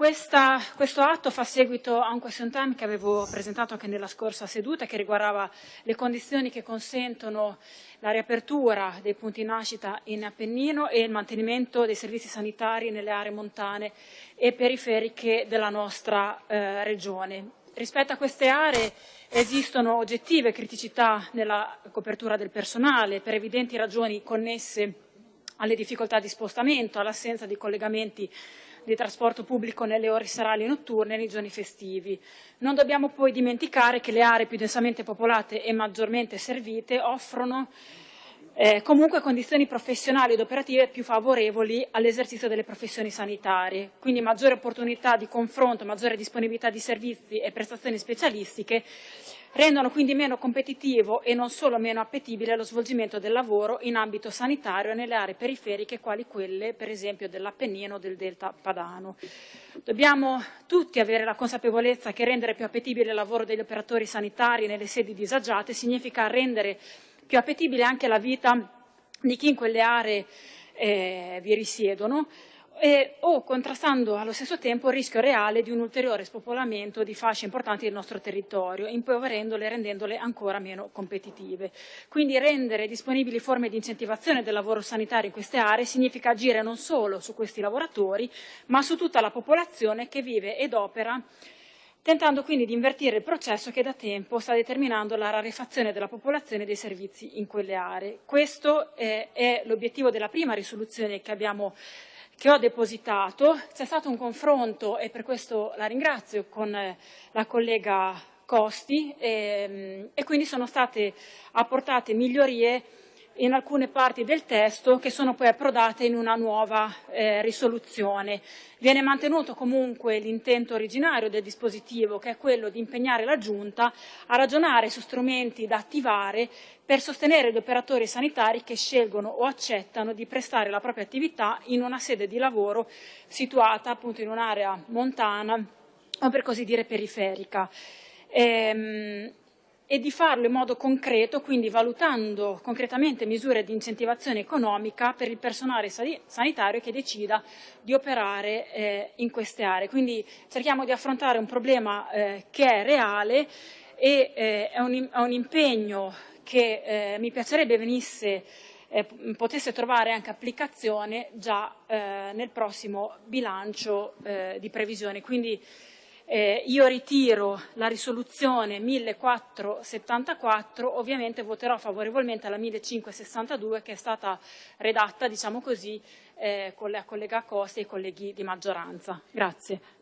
Questa, questo atto fa seguito a un question time che avevo presentato anche nella scorsa seduta che riguardava le condizioni che consentono la riapertura dei punti nascita in Appennino e il mantenimento dei servizi sanitari nelle aree montane e periferiche della nostra eh, regione. Rispetto a queste aree esistono oggettive criticità nella copertura del personale per evidenti ragioni connesse alle difficoltà di spostamento, all'assenza di collegamenti di trasporto pubblico nelle ore serali e notturne e nei giorni festivi. Non dobbiamo poi dimenticare che le aree più densamente popolate e maggiormente servite offrono eh, comunque condizioni professionali ed operative più favorevoli all'esercizio delle professioni sanitarie, quindi maggiore opportunità di confronto, maggiore disponibilità di servizi e prestazioni specialistiche rendono quindi meno competitivo e non solo meno appetibile lo svolgimento del lavoro in ambito sanitario nelle aree periferiche quali quelle per esempio dell'Appennino o del Delta Padano. Dobbiamo tutti avere la consapevolezza che rendere più appetibile il lavoro degli operatori sanitari nelle sedi disagiate significa rendere più appetibile anche la vita di chi in quelle aree eh, vi risiedono e, o contrastando allo stesso tempo il rischio reale di un ulteriore spopolamento di fasce importanti del nostro territorio, impoverendole e rendendole ancora meno competitive. Quindi rendere disponibili forme di incentivazione del lavoro sanitario in queste aree significa agire non solo su questi lavoratori, ma su tutta la popolazione che vive ed opera tentando quindi di invertire il processo che da tempo sta determinando la rarefazione della popolazione dei servizi in quelle aree. Questo è, è l'obiettivo della prima risoluzione che abbiamo che ho depositato. C'è stato un confronto, e per questo la ringrazio, con eh, la collega Costi e, ehm, e quindi sono state apportate migliorie in alcune parti del testo che sono poi approdate in una nuova eh, risoluzione. Viene mantenuto comunque l'intento originario del dispositivo che è quello di impegnare la Giunta a ragionare su strumenti da attivare per sostenere gli operatori sanitari che scelgono o accettano di prestare la propria attività in una sede di lavoro situata appunto in un'area montana o per così dire periferica. Ehm, e di farlo in modo concreto, quindi valutando concretamente misure di incentivazione economica per il personale sanitario che decida di operare eh, in queste aree. Quindi cerchiamo di affrontare un problema eh, che è reale e eh, è, un, è, un, impegno che eh, mi piacerebbe venisse eh, potesse trovare anche applicazione già eh, nel prossimo bilancio di previsione. Quindi, eh, io ritiro la risoluzione 1474, ovviamente voterò favorevolmente alla 1562 che è stata redatta, diciamo così, eh, con la collega Costa e i colleghi di maggioranza. Grazie.